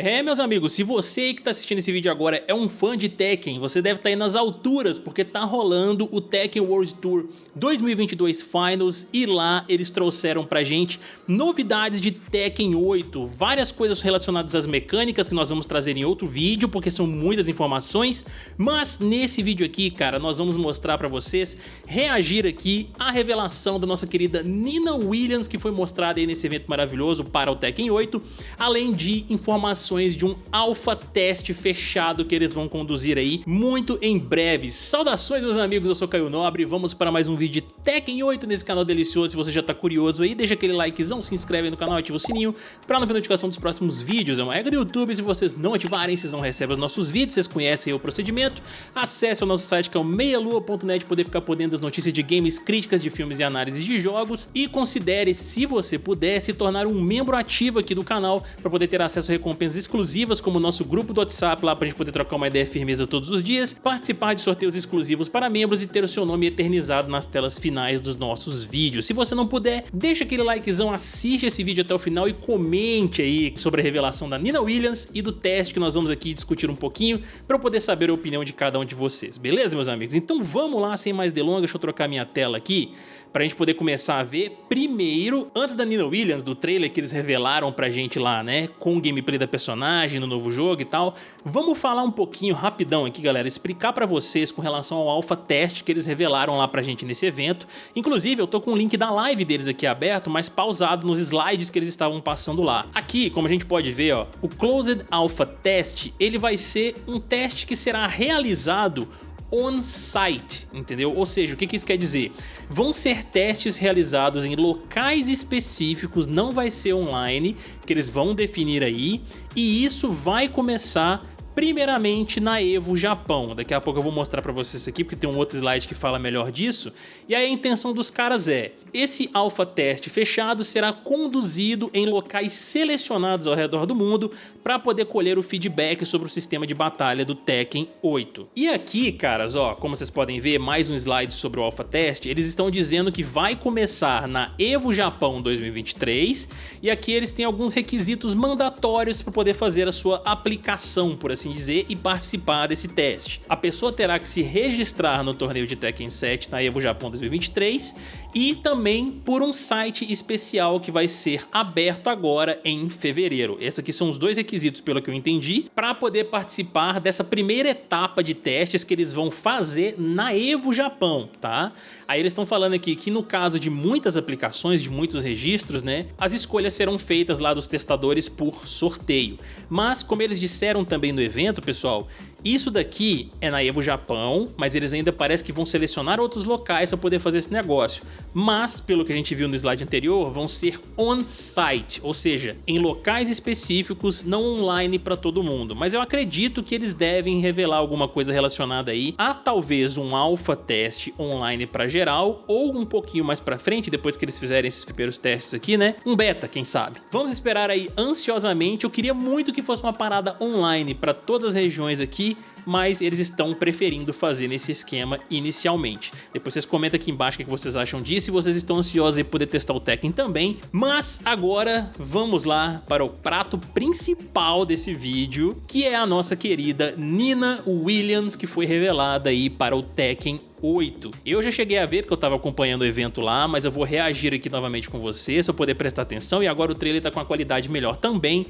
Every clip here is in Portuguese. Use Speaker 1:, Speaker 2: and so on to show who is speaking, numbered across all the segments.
Speaker 1: É, meus amigos, se você que está assistindo esse vídeo agora é um fã de Tekken, você deve estar tá aí nas alturas, porque tá rolando o Tekken World Tour 2022 Finals e lá eles trouxeram pra gente novidades de Tekken 8, várias coisas relacionadas às mecânicas que nós vamos trazer em outro vídeo, porque são muitas informações, mas nesse vídeo aqui, cara, nós vamos mostrar pra vocês, reagir aqui à revelação da nossa querida Nina Williams, que foi mostrada aí nesse evento maravilhoso para o Tekken 8, além de informações informações de um alpha teste fechado que eles vão conduzir aí muito em breve. Saudações meus amigos, eu sou Caio Nobre vamos para mais um vídeo de Tekken 8 nesse canal delicioso. Se você já tá curioso aí, deixa aquele likezão, se inscreve no canal, ativa o sininho para não perder notificação dos próximos vídeos. É uma regra do YouTube, se vocês não ativarem, vocês não recebem os nossos vídeos, vocês conhecem o procedimento. Acesse o nosso site que é o meialua.net poder ficar por dentro das notícias de games, críticas de filmes e análises de jogos e considere, se você puder, se tornar um membro ativo aqui do canal para poder ter acesso a recompensas exclusivas como o nosso grupo do WhatsApp lá pra gente poder trocar uma ideia firmeza todos os dias, participar de sorteios exclusivos para membros e ter o seu nome eternizado nas telas finais dos nossos vídeos. Se você não puder, deixa aquele likezão, assiste esse vídeo até o final e comente aí sobre a revelação da Nina Williams e do teste que nós vamos aqui discutir um pouquinho para eu poder saber a opinião de cada um de vocês, beleza meus amigos? Então vamos lá, sem mais delongas, deixa eu trocar minha tela aqui pra gente poder começar a ver primeiro, antes da Nina Williams, do trailer que eles revelaram pra gente lá, né, com o gameplay da personagem no novo jogo e tal, vamos falar um pouquinho rapidão aqui, galera, explicar pra vocês com relação ao alpha test que eles revelaram lá pra gente nesse evento. Inclusive, eu tô com o link da live deles aqui aberto, mas pausado nos slides que eles estavam passando lá. Aqui, como a gente pode ver, ó, o Closed Alpha Test, ele vai ser um teste que será realizado on-site, entendeu? Ou seja, o que, que isso quer dizer? Vão ser testes realizados em locais específicos, não vai ser online, que eles vão definir aí, e isso vai começar primeiramente na Evo Japão. Daqui a pouco eu vou mostrar para vocês aqui, porque tem um outro slide que fala melhor disso. E aí a intenção dos caras é, esse alpha teste fechado será conduzido em locais selecionados ao redor do mundo para poder colher o feedback sobre o sistema de batalha do Tekken 8. E aqui, caras, ó, como vocês podem ver, mais um slide sobre o alpha teste, eles estão dizendo que vai começar na Evo Japão 2023 e aqui eles têm alguns requisitos mandatórios para poder fazer a sua aplicação, por assim assim dizer, e participar desse teste. A pessoa terá que se registrar no torneio de Tekken 7 na EVO Japão 2023 e também por um site especial que vai ser aberto agora em fevereiro. Esses aqui são os dois requisitos, pelo que eu entendi, para poder participar dessa primeira etapa de testes que eles vão fazer na EVO Japão, tá? Aí eles estão falando aqui que no caso de muitas aplicações, de muitos registros, né, as escolhas serão feitas lá dos testadores por sorteio. Mas como eles disseram também no evento, pessoal, isso daqui é na Evo Japão, mas eles ainda parece que vão selecionar outros locais para poder fazer esse negócio. Mas, pelo que a gente viu no slide anterior, vão ser on-site, ou seja, em locais específicos, não online para todo mundo. Mas eu acredito que eles devem revelar alguma coisa relacionada aí a talvez um alpha teste online para geral, ou um pouquinho mais para frente, depois que eles fizerem esses primeiros testes aqui, né? Um beta, quem sabe. Vamos esperar aí ansiosamente, eu queria muito que fosse uma parada online para todas as regiões aqui, mas eles estão preferindo fazer nesse esquema inicialmente. Depois vocês comentam aqui embaixo o que vocês acham disso e vocês estão ansiosos em poder testar o Tekken também. Mas agora vamos lá para o prato principal desse vídeo, que é a nossa querida Nina Williams, que foi revelada aí para o Tekken 8. Eu já cheguei a ver porque eu estava acompanhando o evento lá, mas eu vou reagir aqui novamente com vocês para poder prestar atenção e agora o trailer está com a qualidade melhor também.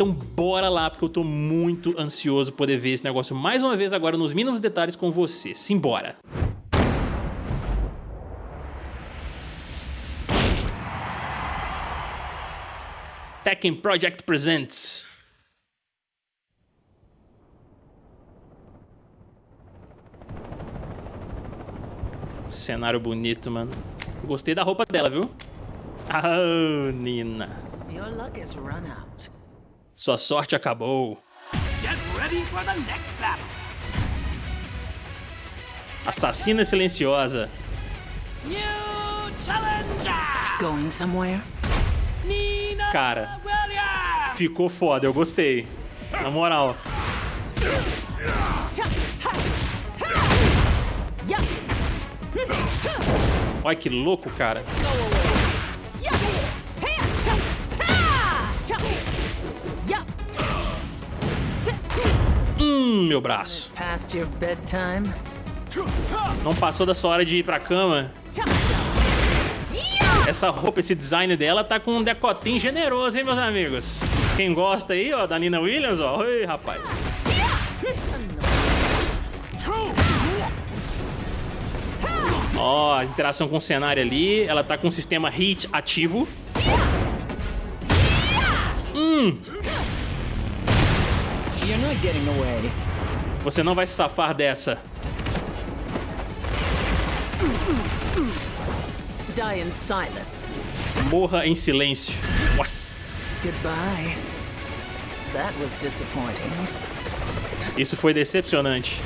Speaker 1: Então bora lá, porque eu tô muito ansioso poder ver esse negócio mais uma vez agora nos mínimos detalhes com você. Simbora! Tekken Project Presents Cenário bonito, mano. Gostei da roupa dela, viu? Ah, Nina. Your luck has run out. Sua sorte acabou. Assassina silenciosa. Cara, ficou foda, eu gostei. Na moral. Olha que louco, cara. Meu braço. Não passou da sua hora de ir pra cama? Essa roupa, esse design dela tá com um decotinho generoso, hein, meus amigos? Quem gosta aí, ó, da Nina Williams, ó. Oi, rapaz. Ó, interação com o cenário ali. Ela tá com o sistema HIT ativo. Hum. Você não vai se safar dessa. Die in silence. Morra em silêncio. Nossa. Goodbye. That was disappointing. Isso foi decepcionante.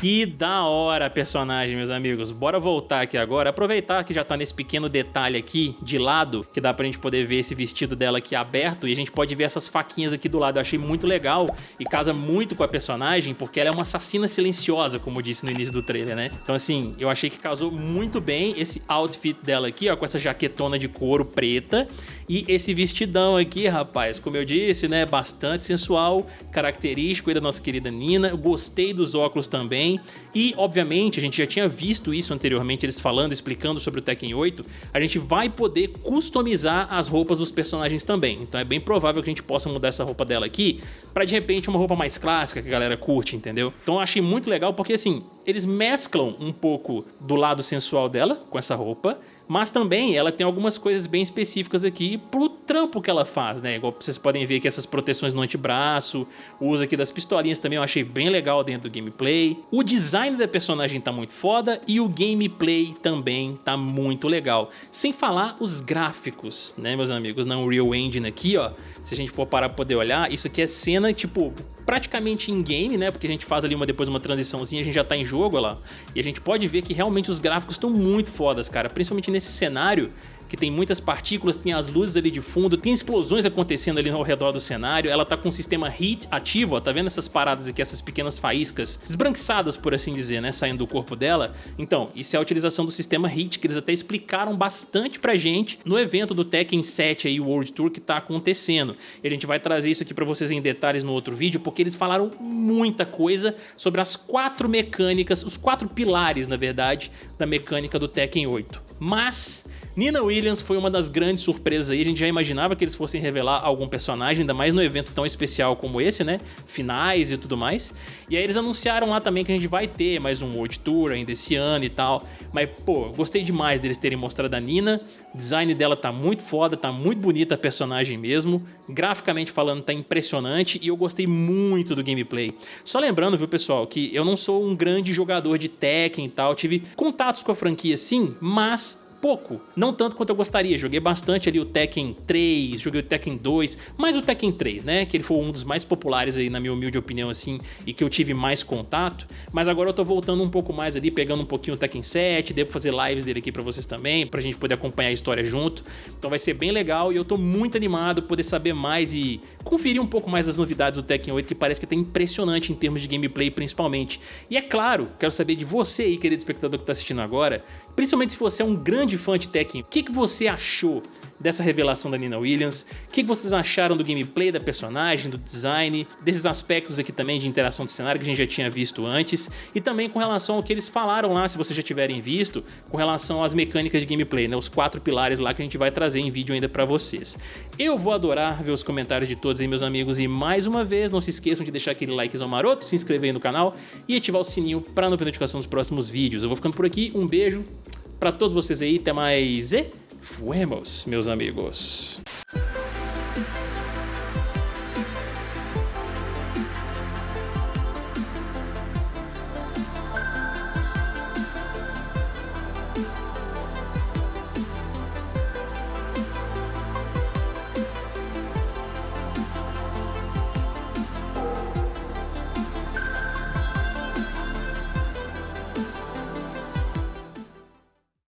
Speaker 1: Que da hora personagem, meus amigos. Bora voltar aqui agora, aproveitar que já tá nesse pequeno detalhe aqui de lado, que dá pra gente poder ver esse vestido dela aqui aberto e a gente pode ver essas faquinhas aqui do lado. Eu achei muito legal e casa muito com a personagem porque ela é uma assassina silenciosa, como eu disse no início do trailer, né? Então assim, eu achei que casou muito bem esse outfit dela aqui, ó, com essa jaquetona de couro preta e esse vestidão aqui, rapaz, como eu disse, né, bastante sensual, característico aí da nossa querida Nina. Eu gostei dos óculos também também. E, obviamente, a gente já tinha visto isso anteriormente, eles falando, explicando sobre o Tekken 8, a gente vai poder customizar as roupas dos personagens também. Então é bem provável que a gente possa mudar essa roupa dela aqui para de repente uma roupa mais clássica que a galera curte, entendeu? Então eu achei muito legal porque assim, eles mesclam um pouco do lado sensual dela com essa roupa, mas também ela tem algumas coisas bem específicas aqui pro trampo que ela faz, né? Igual vocês podem ver que essas proteções no antebraço, o uso aqui das pistolinhas também eu achei bem legal dentro do gameplay. O design da personagem tá muito foda e o gameplay também tá muito legal. Sem falar os gráficos, né, meus amigos, na Unreal Engine aqui, ó. Se a gente for parar pra poder olhar, isso aqui é cena, tipo, praticamente em game, né? Porque a gente faz ali uma, depois uma transiçãozinha, a gente já tá em jogo lá. E a gente pode ver que realmente os gráficos estão muito fodas, cara. Principalmente nesse cenário que tem muitas partículas, tem as luzes ali de fundo, tem explosões acontecendo ali ao redor do cenário, ela tá com o sistema HEAT ativo, ó, tá vendo essas paradas aqui, essas pequenas faíscas esbranquiçadas, por assim dizer, né, saindo do corpo dela? Então, isso é a utilização do sistema HEAT, que eles até explicaram bastante pra gente no evento do Tekken 7 aí, World Tour, que tá acontecendo. E a gente vai trazer isso aqui pra vocês em detalhes no outro vídeo, porque eles falaram muita coisa sobre as quatro mecânicas, os quatro pilares, na verdade, da mecânica do Tekken 8. Mas Nina Williams foi uma das grandes surpresas aí, a gente já imaginava que eles fossem revelar algum personagem, ainda mais no evento tão especial como esse, né? Finais e tudo mais. E aí eles anunciaram lá também que a gente vai ter mais um World Tour ainda esse ano e tal. Mas, pô, gostei demais deles terem mostrado a Nina. O design dela tá muito foda, tá muito bonita a personagem mesmo. Graficamente falando, tá impressionante e eu gostei muito do gameplay. Só lembrando, viu, pessoal, que eu não sou um grande jogador de Tekken e tal. Tive contatos com a franquia sim, mas pouco, não tanto quanto eu gostaria. Joguei bastante ali o Tekken 3, joguei o Tekken 2, mas o Tekken 3, né, que ele foi um dos mais populares aí na minha humilde opinião assim, e que eu tive mais contato, mas agora eu tô voltando um pouco mais ali, pegando um pouquinho o Tekken 7, devo fazer lives dele aqui pra vocês também, pra gente poder acompanhar a história junto, então vai ser bem legal e eu tô muito animado poder saber mais e conferir um pouco mais das novidades do Tekken 8, que parece que tá impressionante em termos de gameplay principalmente. E é claro, quero saber de você aí, querido espectador que tá assistindo agora, principalmente se você é um grande fã de Tekken, o que, que você achou dessa revelação da Nina Williams, o que, que vocês acharam do gameplay da personagem, do design, desses aspectos aqui também de interação de cenário que a gente já tinha visto antes, e também com relação ao que eles falaram lá, se vocês já tiverem visto, com relação às mecânicas de gameplay, né, os quatro pilares lá que a gente vai trazer em vídeo ainda pra vocês. Eu vou adorar ver os comentários de todos aí, meus amigos, e mais uma vez, não se esqueçam de deixar aquele likezão maroto, se inscrever aí no canal e ativar o sininho para não perder notificação dos próximos vídeos. Eu vou ficando por aqui, um beijo, para todos vocês aí, até mais e fuemos, meus amigos.